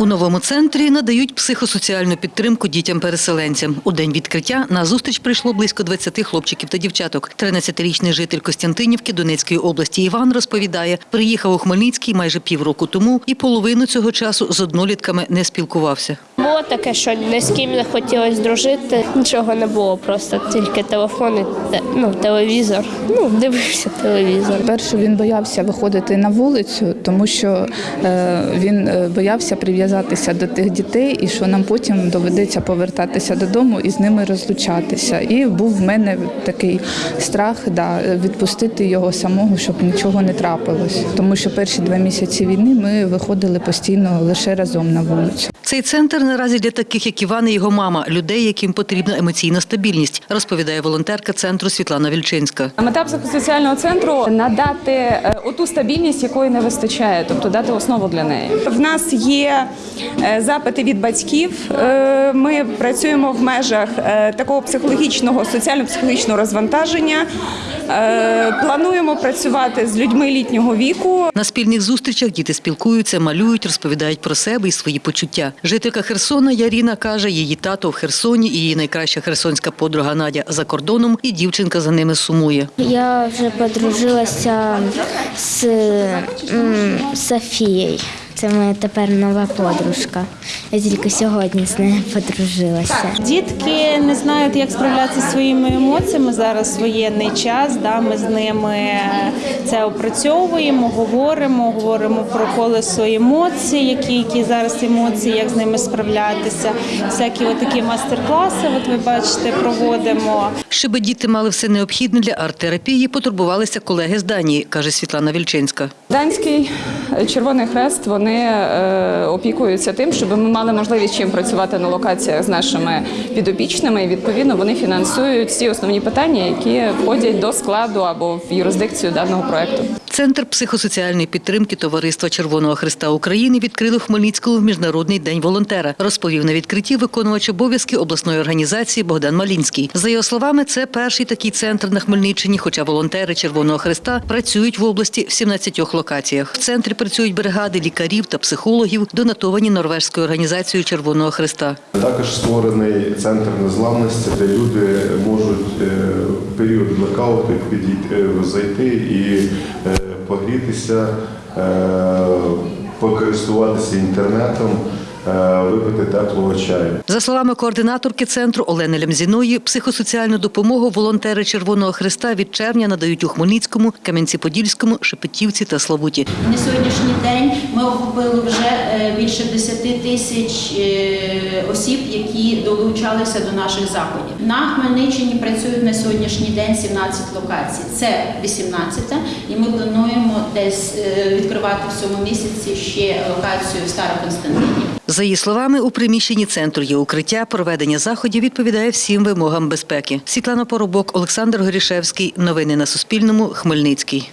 У новому центрі надають психосоціальну підтримку дітям-переселенцям. У день відкриття на зустріч прийшло близько 20 хлопчиків та дівчаток. 13-річний житель Костянтинівки Донецької області Іван розповідає, приїхав у Хмельницький майже півроку тому і половину цього часу з однолітками не спілкувався. Було таке, що ні з ким не хотілося дружити, нічого не було, просто тільки телефон і ну, телевізор. Ну, дивився телевізор. Перше він боявся виходити на вулицю, тому що е, він е, боявся прив'язатися до тих дітей, і що нам потім доведеться повертатися додому і з ними розлучатися. І був в мене такий страх да, відпустити його самого, щоб нічого не трапилось. Тому що перші два місяці війни ми виходили постійно лише разом на вулицю. Цей центр наразі для таких, як Іван і його мама, людей, яким потрібна емоційна стабільність, розповідає волонтерка центру Світлана Вільчинська. Мета психосоціального центру надати е, оту стабільність, якої не вистачає, тобто дати основу для неї. В нас є е, запити від батьків. Е, Ми працюємо в межах такого психологічного, соціально-психологічного розвантаження. Плануємо працювати з людьми літнього віку. На спільних зустрічах діти спілкуються, малюють, розповідають про себе і свої почуття. Жителька Херсона Яріна каже, її тато в Херсоні її найкраща херсонська подруга Надя за кордоном, і дівчинка за ними сумує. Я вже подружилася з Софією. Це моя тепер нова подружка. Я тільки сьогодні з нею подружилася. Дітки не знають, як справлятися зі своїми емоціями. Зараз воєнний час. Да, ми з ними це опрацьовуємо, говоримо, говоримо про колесо емоцій, які, які зараз емоції, як з ними справлятися. Всякі такі мастер-класи, от ви бачите, проводимо. Щоб діти мали все необхідне для арт-терапії, потурбувалися колеги з Данії, каже Світлана Вільчинська. Данський е, Червоний Хрест вони е, опікуються тим, щоб ми мали можливість чим працювати на локаціях з нашими підопічними. І відповідно вони фінансують всі основні питання, які входять до складу або в юрисдикцію даного проекту. Центр психосоціальної підтримки Товариства Червоного Христа України відкрили в Хмельницькому в Міжнародний день волонтера. Розповів на відкритті виконувач обов'язки обласної організації Богдан Малінський. За його словами, це перший такий центр на Хмельниччині, хоча волонтери Червоного Христа працюють в області в 17 локаціях. В центрі працюють бригади лікарів та психологів, донатовані норвежською організацією Червоного Христа. Також створений центр незламності, де люди можуть е, в період блекауту підійти, е, зайти і е, погрітися, покористуватися інтернетом, випити теплого чаю. За словами координаторки центру Олени Лямзіної, психосоціальну допомогу волонтери Червоного Христа від червня надають у Хмельницькому, Кам'янці-Подільському, Шепетівці та Славуті. На сьогоднішній день ми охопили вже е, більше 10 тисяч е, осіб, які долучалися до наших заходів. На Хмельниччині працюють на сьогоднішній день 17 локацій. Це 18 і ми плануємо десь е, відкривати в цьому місяці ще локацію в Староконстантині. За її словами, у приміщенні центру є укриття, проведення заходів відповідає всім вимогам безпеки. Світлана Поробок, Олександр Горішевський. Новини на Суспільному. Хмельницький.